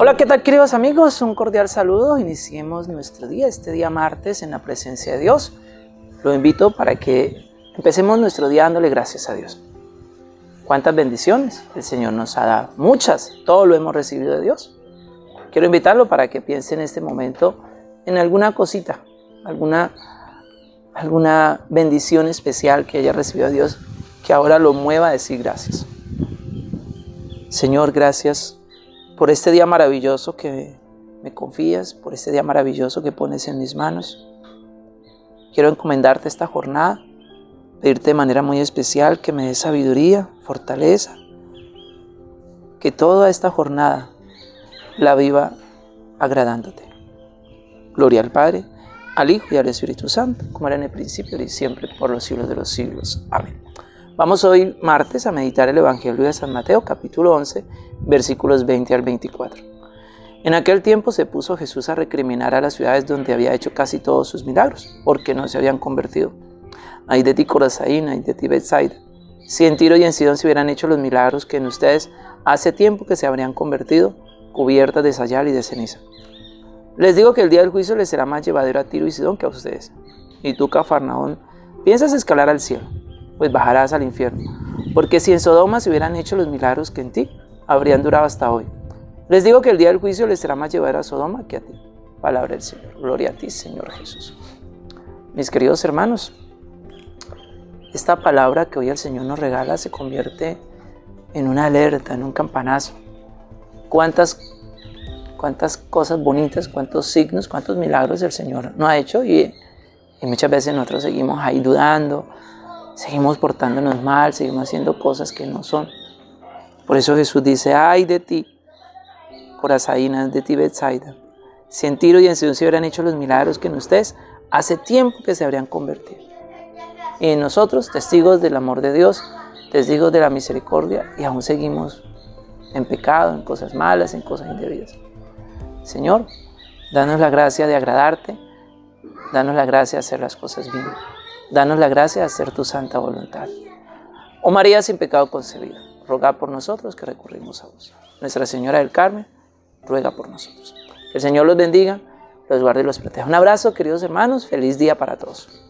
Hola, ¿qué tal queridos amigos? Un cordial saludo. Iniciemos nuestro día, este día martes, en la presencia de Dios. Lo invito para que empecemos nuestro día dándole gracias a Dios. ¿Cuántas bendiciones el Señor nos ha dado? Muchas, todo lo hemos recibido de Dios. Quiero invitarlo para que piense en este momento en alguna cosita, alguna, alguna bendición especial que haya recibido de Dios, que ahora lo mueva a decir gracias. Señor, gracias por este día maravilloso que me confías, por este día maravilloso que pones en mis manos. Quiero encomendarte esta jornada, pedirte de manera muy especial que me des sabiduría, fortaleza, que toda esta jornada la viva agradándote. Gloria al Padre, al Hijo y al Espíritu Santo, como era en el principio y siempre, por los siglos de los siglos. Amén. Vamos hoy martes a meditar el Evangelio de San Mateo, capítulo 11, versículos 20 al 24. En aquel tiempo se puso Jesús a recriminar a las ciudades donde había hecho casi todos sus milagros, porque no se habían convertido. Ay de ti ay de ti Bethsaida. Si en Tiro y en Sidón se hubieran hecho los milagros que en ustedes hace tiempo que se habrían convertido, cubiertas de sayal y de ceniza. Les digo que el día del juicio les será más llevadero a Tiro y Sidón que a ustedes. Y tú, Cafarnaón, piensas escalar al cielo pues bajarás al infierno. Porque si en Sodoma se hubieran hecho los milagros que en ti, habrían durado hasta hoy. Les digo que el día del juicio les será más llevar a Sodoma que a ti. Palabra del Señor. Gloria a ti, Señor Jesús. Mis queridos hermanos, esta palabra que hoy el Señor nos regala se convierte en una alerta, en un campanazo. ¿Cuántas, cuántas cosas bonitas, cuántos signos, cuántos milagros el Señor no ha hecho? Y, y muchas veces nosotros seguimos ahí dudando, seguimos portándonos mal, seguimos haciendo cosas que no son. Por eso Jesús dice, ay de ti, Corazaínas, de ti Betsaida. Si en Tiro y en Sidón se hubieran hecho los milagros que en ustedes, hace tiempo que se habrían convertido. Y en nosotros, testigos del amor de Dios, testigos de la misericordia, y aún seguimos en pecado, en cosas malas, en cosas indebidas. Señor, danos la gracia de agradarte, danos la gracia de hacer las cosas bien. Danos la gracia de hacer tu santa voluntad. Oh María sin pecado concebida, ruega por nosotros que recurrimos a vos. Nuestra Señora del Carmen, ruega por nosotros. Que el Señor los bendiga, los guarde y los proteja. Un abrazo, queridos hermanos. Feliz día para todos.